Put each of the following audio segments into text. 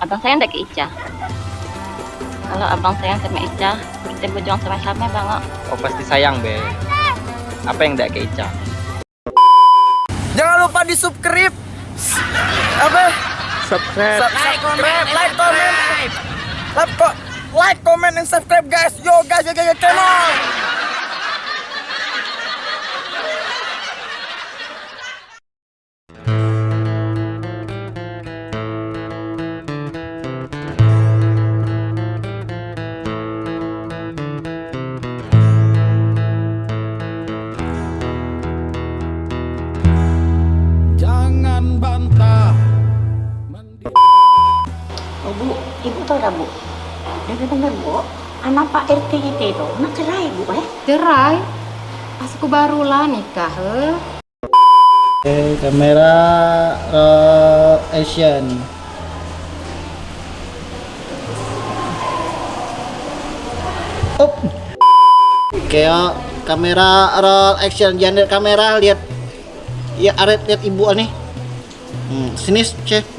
abang sayang tak ke Ica kalau abang sayang sama Ica kita berjuang sama-sama bang Oh pasti sayang be. Apa yang tidak ke Ica? Jangan lupa di subscribe. Apa? Subscribe. Like, comment, like, comment, like, co- like, comment, and subscribe, guys. Yo, guys, yo, guys, yo, come on. Tahu tak, Bu? Dengar-dengar, Bu, anak Pak RT kita itu nak cerai, Bu, eh? Cerai? Pas aku baru lah nikah, eh. Oke, kamera roll action. Up. Oke, yo, kamera roll action. Jangan lihat kamera, lihat ya Aret lihat ibu nih. Hmm, sini cek.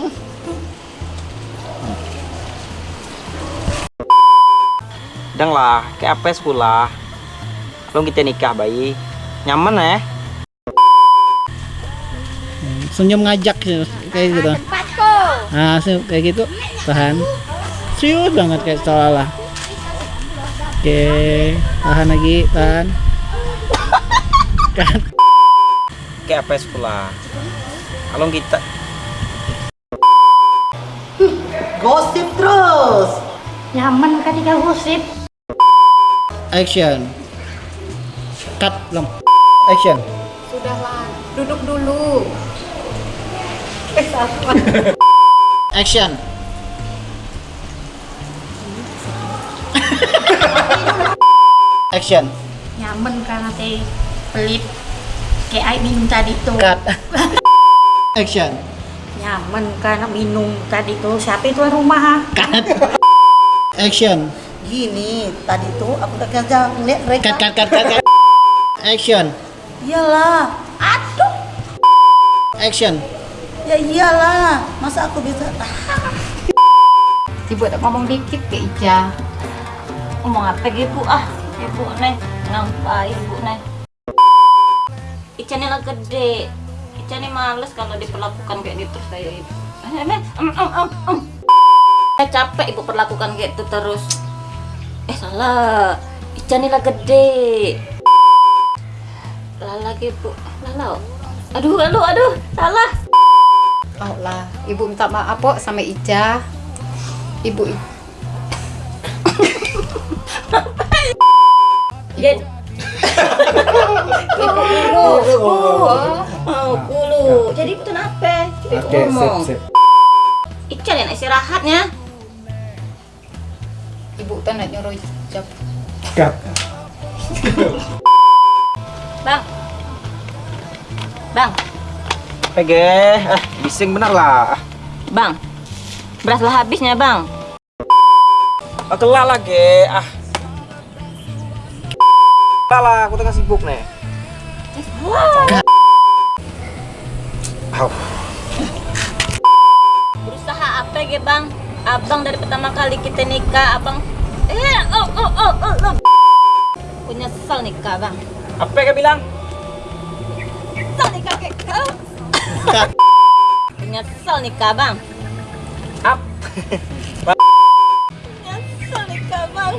Dang lah, kayak apa sekolah? Belum kita nikah bayi. Nyaman ya? Senyum ngajak sih, kayak gitu. Nah, kayak gitu. Tahan. Serius banget kayak seolah Oke, tahan lagi, tahan. Kan. Kayak apa sekolah? Kalau kita Gosip terus. Nyaman kan dia gosip. Action. Cut belum. Action. Sudahlah, duduk dulu. Eh. Action. Action. Nyaman kan nanti pelit. Kayak minum tadi tuh. Cut. Action. Nyaman kan minum tadi tuh. Siapa itu rumah? ha? Cut. Action. Gini, tadi tuh aku udah kerja ngeliat mereka. Cut cut cut cut. cut. Action. Iyalah, Action. ya iyalah. Masa aku bisa? Ah, Ibu tak ngomong dikit ke Ica. ngomong apa gitu ah ibu nih ngampai ibu nih Ica nih lah gede Ica nih males kalau diperlakukan kayak gitu kayak ibu saya capek ibu perlakukan kayak gitu terus eh salah. Ica nih lah gede. Lah lagi bu. Lalau aduh aduh aduh. Salah Oh lah, ibu minta maaf kok sama Ica. Ibu Jadi Ibu. Dulu. Oh, dulu. Jadi itu kenapa? Ibu ngomong. Ica nih istirahatnya ibu tak nak nyuruh Ica. Bang Bang PG, eh bising bener lah. Bang Beras lah habisnya bang Ah, kelah lagi. Ah. Kelah lah, aku tengah sibuk nih. Au. Berusaha apa ya bang? Abang dari pertama kali kita nikah Abang Eh oh oh oh oh, oh. Aku nyesel nikah bang Apa yang kau bilang? Nyesel nikah kayak kau nyesel nikah bang Ap. Nyesel nikah bang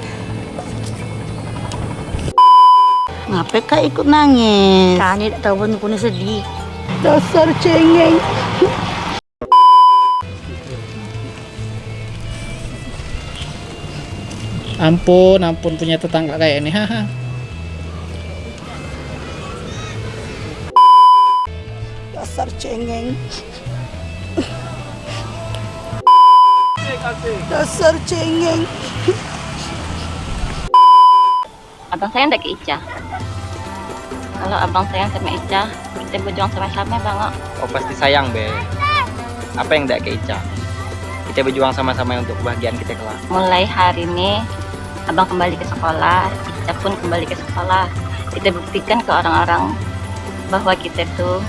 Ngapa kak ikut nangis? Kan dia tak tahu pun punya sedih. Dasar cengeng. Ampun, ampun punya tetangga kayak ini. Haha. Dasar cengeng. Dasar cengeng. Abang sayang tak ke Ica Kalau abang sayang sama Ica Kita berjuang sama-sama bang Oh pasti sayang be. Apa yang tidak ke Ica? Kita berjuang sama-sama untuk kebahagiaan kita kelak. Mulai hari ini Abang kembali ke sekolah Ica pun kembali ke sekolah. Kita buktikan ke orang-orang Bahwa kita tuh